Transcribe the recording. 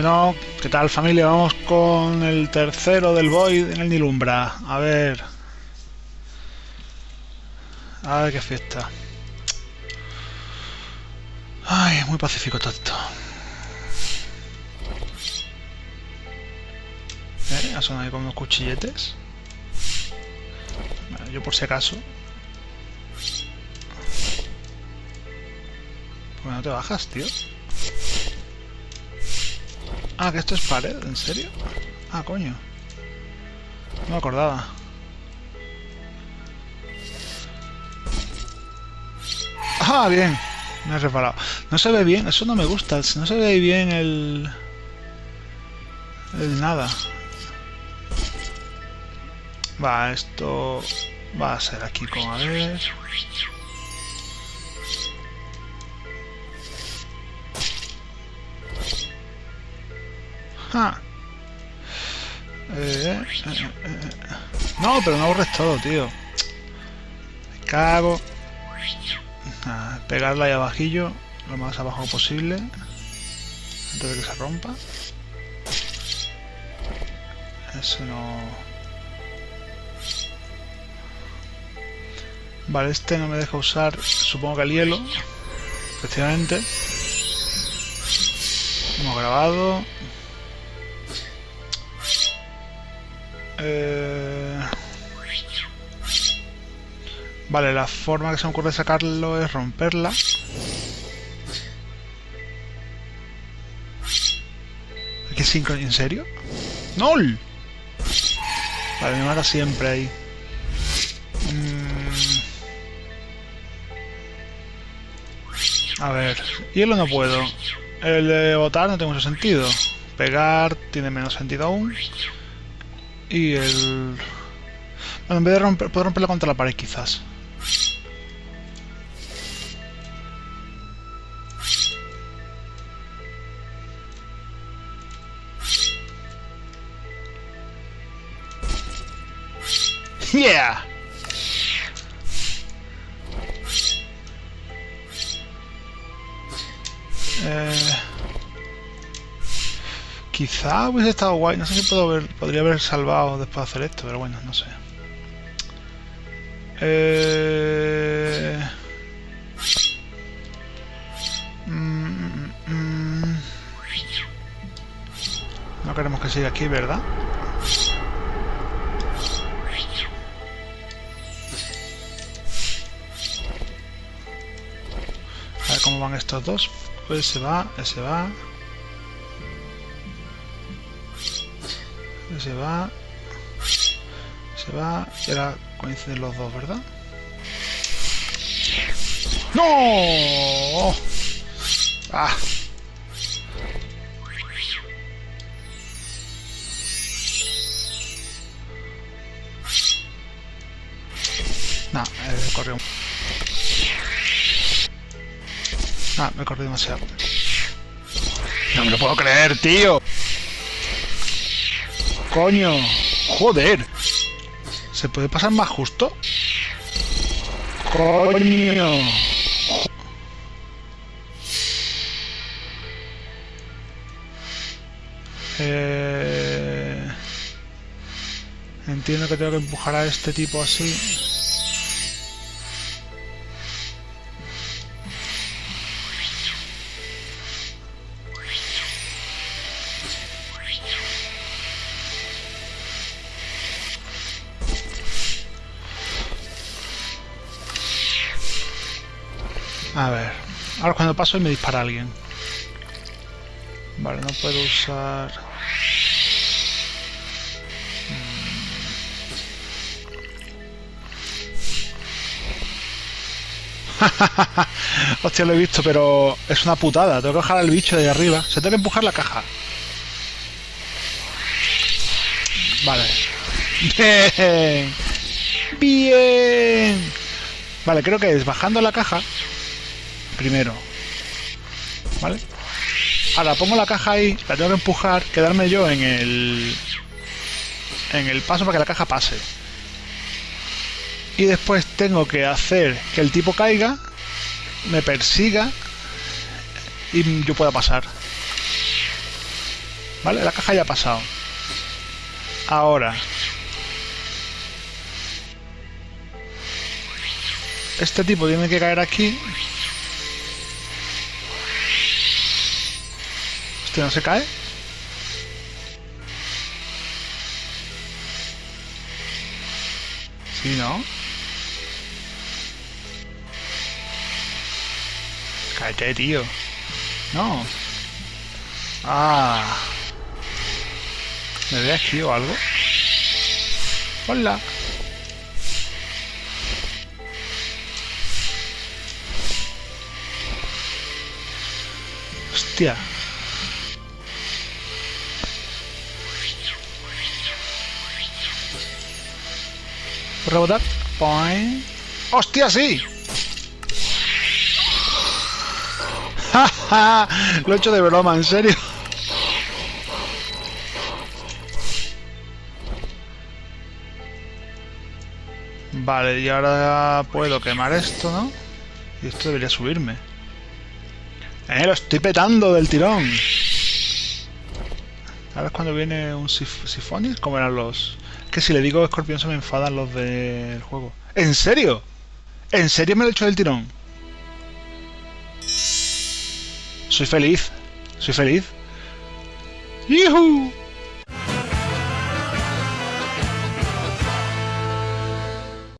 Bueno, ¿qué tal familia? Vamos con el tercero del Void en el Nilumbra. A ver. A ver qué fiesta. Ay, muy pacífico todo esto. ¿Eh? Ha sonado ahí con unos cuchilletes. Bueno, yo por si acaso. ¿Por qué no te bajas, tío? Ah, que esto es pared, ¿en serio? Ah, coño. No me acordaba. Ah, bien. Me he reparado. No se ve bien, eso no me gusta. No se ve bien el... El nada. Va, esto... Va a ser aquí con... A ver... Ah. Eh, eh, eh, no, pero no borres todo, tío. Me cago. Pegarla ahí abajillo, lo más abajo posible. Antes de que se rompa. Eso no... Vale, este no me deja usar, supongo que el hielo. Efectivamente. Hemos grabado. Eh... Vale, la forma que se me ocurre sacarlo es romperla. ¿Qué? ¿En serio? ¡Nol! Vale, me mata siempre ahí. Mm. A ver, hielo no puedo. El de botar no tiene mucho sentido. Pegar tiene menos sentido aún. Y el... Bueno, en vez de romper, puedo romperlo contra la pared quizás. Yeah! Eh... Quizá hubiese estado guay. No sé si puedo ver, podría haber salvado después de hacer esto, pero bueno, no sé. Eh... Mm, mm, mm. No queremos que siga aquí, ¿verdad? A ver cómo van estos dos. Pues se va, ese va. Se va. Se va. Y ahora coinciden los dos, ¿verdad? ¡No! ¡Ah! No, eh, corrió. Ah, me corrió demasiado. No me lo puedo creer, tío. Coño. Joder. ¿Se puede pasar más justo? Coño. Eh... Entiendo que tengo que empujar a este tipo así. A ver. Ahora cuando paso y me dispara alguien. Vale, no puedo usar... Hostia, lo he visto, pero es una putada. Tengo que bajar al bicho de arriba. Se tengo que empujar la caja. Vale. Bien. Bien. Vale, creo que es bajando la caja primero. ¿Vale? Ahora pongo la caja ahí, la tengo que empujar, quedarme yo en el en el paso para que la caja pase. Y después tengo que hacer que el tipo caiga, me persiga y yo pueda pasar. Vale, la caja ya ha pasado. Ahora. Este tipo tiene que caer aquí. Este no se cae. Sí, ¿no? Cállate, tío. No. Ah. ¿Me ve aquí o algo? Hola. Hostia. Rebotar. Point. ¡Hostia, sí! Lo he hecho de broma, en serio. Vale, y ahora puedo quemar esto, ¿no? Y esto debería subirme. ¡Eh, lo estoy petando del tirón! Ahora es cuando viene un sif Sifonis, ¿cómo eran los...? Que si le digo escorpión se me enfadan los del juego. ¿En serio? ¿En serio me lo he hecho del tirón? Soy feliz. Soy feliz. ¡Yuhu!